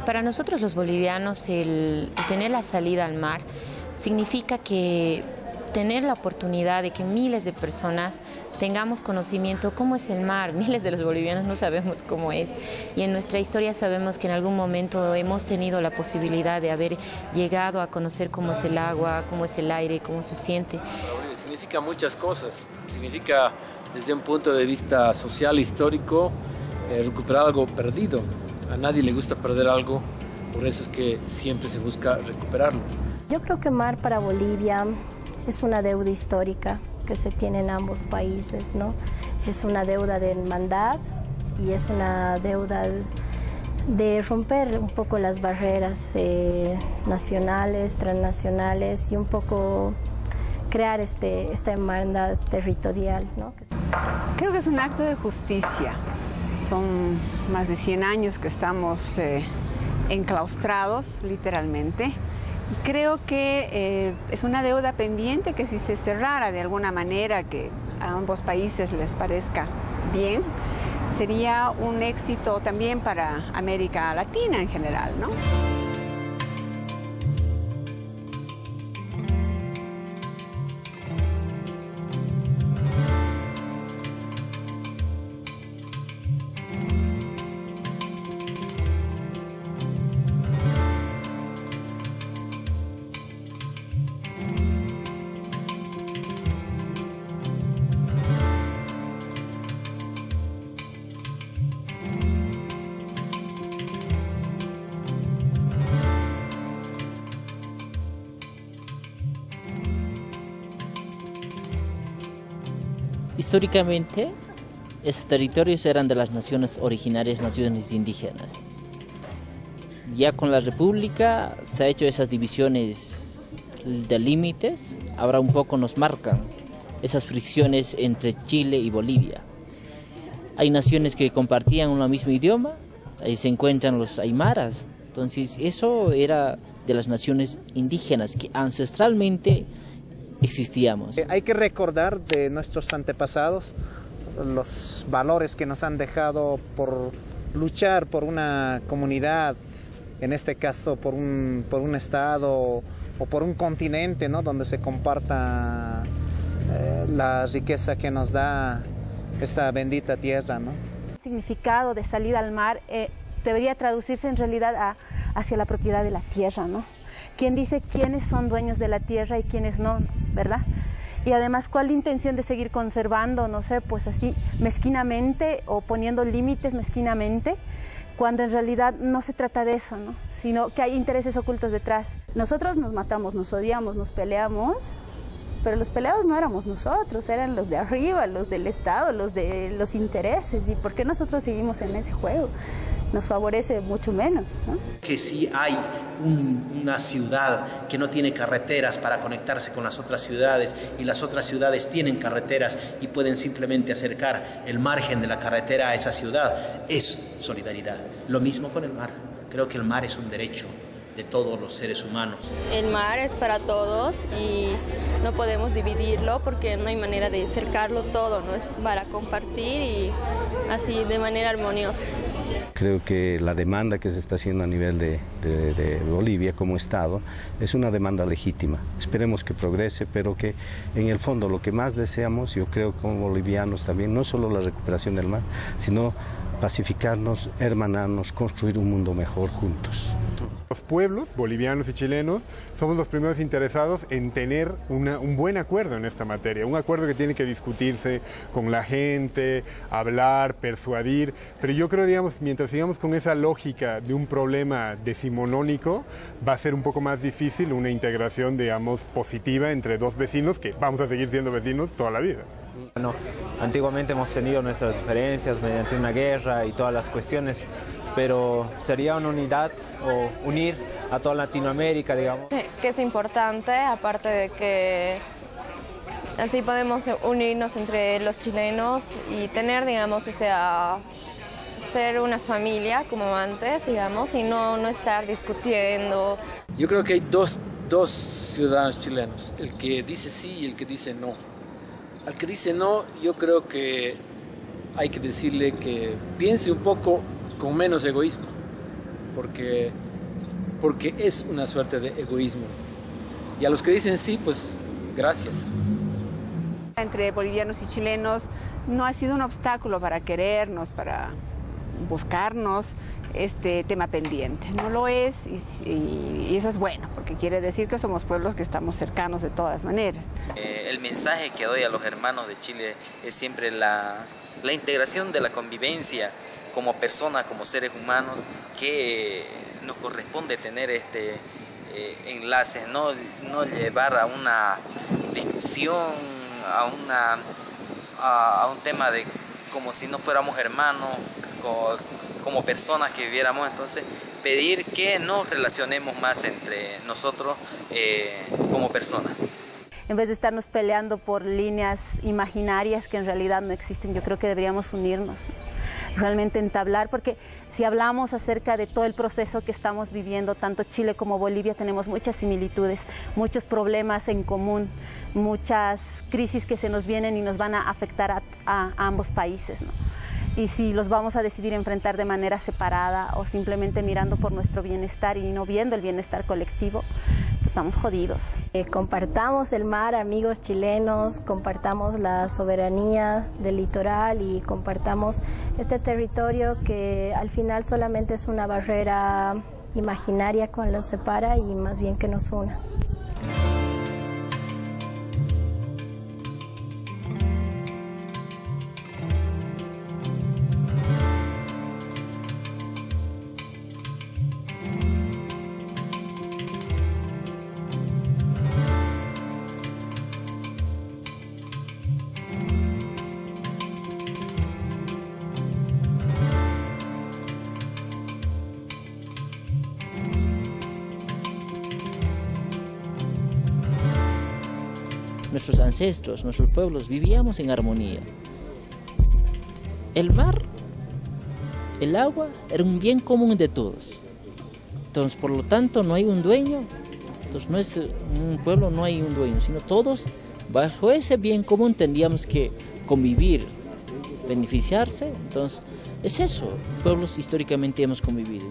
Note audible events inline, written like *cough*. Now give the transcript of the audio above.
Para nosotros los bolivianos el, tener la salida al mar significa que tener la oportunidad de que miles de personas tengamos conocimiento cómo es el mar. *laughs* Miles de los bolivianos no sabemos cómo es y en nuestra historia sabemos que en algún momento hemos tenido la posibilidad de haber llegado a conocer cómo es el agua, cómo es el aire, cómo se siente. Significa muchas cosas. Significa desde un punto de vista social, histórico, eh, recuperar algo perdido. A nadie le gusta perder algo, por eso es que siempre se busca recuperarlo. Yo creo que mar para Bolivia es una deuda histórica que se tiene en ambos países, ¿no? Es una deuda de hermandad y es una deuda de romper un poco las barreras eh, nacionales, transnacionales y un poco crear este, esta hermandad territorial. ¿no? Creo que es un acto de justicia. Son más de 100 años que estamos eh, enclaustrados, literalmente. Creo que eh, es una deuda pendiente que si se cerrara de alguna manera, que a ambos países les parezca bien, sería un éxito también para América Latina en general, ¿no? Históricamente, esos territorios eran de las naciones originarias, naciones indígenas. Ya con la República se ha hecho esas divisiones de límites, ahora un poco nos marcan esas fricciones entre Chile y Bolivia. Hay naciones que compartían un mismo idioma, ahí se encuentran los aymaras, entonces eso era de las naciones indígenas que ancestralmente existíamos. Eh, hay que recordar de nuestros antepasados los valores que nos han dejado por luchar por una comunidad, en este caso por un, por un estado o por un continente, ¿no? donde se comparta eh, la riqueza que nos da esta bendita tierra. ¿no? El significado de salida al mar eh, debería traducirse en realidad hacia la propiedad de la tierra, ¿no? ¿Quién dice quiénes son dueños de la tierra y quiénes no, verdad? Y además, ¿cuál la intención de seguir conservando, no sé, pues así mezquinamente o poniendo límites mezquinamente? cuando en realidad no se trata de eso, ¿no? sino que hay intereses ocultos detrás. Nosotros nos matamos, nos odiamos, nos peleamos, pero los peleados no éramos nosotros, eran los de arriba, los del Estado, los de los intereses. ¿Y por qué nosotros seguimos en ese juego? Nos favorece mucho menos. ¿no? Que si hay una ciudad que no tiene carreteras para conectarse con las otras ciudades y las otras ciudades tienen carreteras y pueden simplemente acercar el margen de la carretera a esa ciudad, es solidaridad. Lo mismo con el mar. Creo que el mar es un derecho de todos los seres humanos. El mar es para todos y no podemos dividirlo porque no hay manera de cercarlo todo, no es para compartir y así de manera armoniosa. Creo que la demanda que se está haciendo a nivel de, Bolivia como Estado es una demanda legítima. Esperemos que progrese, pero que en el fondo lo que más deseamos, yo creo como bolivianos también, no solo la recuperación del mar, sino pacificarnos, hermanarnos, construir un mundo mejor juntos. Los pueblos, bolivianos y chilenos, somos los primeros interesados en tener un buen acuerdo en esta materia, un acuerdo que tiene que discutirse con la gente, hablar, persuadir, pero yo creo, digamos, mientras sigamos con esa lógica de un problema decimonónico, va a ser un poco más difícil una integración, digamos, positiva entre dos vecinos que vamos a seguir siendo vecinos toda la vida. Bueno, antiguamente hemos tenido nuestras diferencias mediante una guerra y todas las cuestiones, pero sería una unidad o unir a toda Latinoamérica, digamos. Que es importante, aparte de que así podemos unirnos entre los chilenos y tener, digamos, o sea, ser una familia como antes, digamos, y no, no estar discutiendo. Yo creo que hay dos, dos ciudadanos chilenos, el que dice sí y el que dice no. Al que dice no, yo creo que hay que decirle que piense un poco con menos egoísmo. porque, porque es una suerte de egoísmo. Y a los que dicen sí, pues gracias. Entre bolivianos y chilenos no ha sido un obstáculo para querernos, para buscarnos este tema pendiente. No lo es y, eso es bueno, porque quiere decir que somos pueblos que estamos cercanos de todas maneras. Eh, el mensaje que doy a los hermanos de Chile es siempre la, la integración de la convivencia como personas, como seres humanos, que nos corresponde tener este eh, enlace, no, no llevar a una discusión, a, una, a, un tema de como si no fuéramos hermanos, como, personas que viviéramos, entonces pedir que nos relacionemos más entre nosotros eh, como personas en vez de estarnos peleando por líneas imaginarias que en realidad no existen, yo creo que deberíamos unirnos, realmente entablar, porque si hablamos acerca de todo el proceso que estamos viviendo, tanto Chile como Bolivia tenemos muchas similitudes, muchos problemas en común, muchas crisis que se nos vienen y nos van a afectar a, ambos países. Y si los vamos a decidir enfrentar de manera separada o simplemente mirando por nuestro bienestar y no viendo el bienestar colectivo, estamos jodidos. Eh, compartamos el mar, amigos chilenos, compartamos la soberanía del litoral y compartamos este territorio que al final solamente es una barrera imaginaria que nos separa y más bien que nos una. Nuestros ancestros, nuestros pueblos, vivíamos en armonía. El mar, el agua, era un bien común de todos. Entonces, por lo tanto, no hay un dueño. Entonces, no es un pueblo, no hay un dueño, sino todos, bajo ese bien común, tendríamos que convivir, beneficiarse. Entonces, es eso. Pueblos históricamente hemos convivido.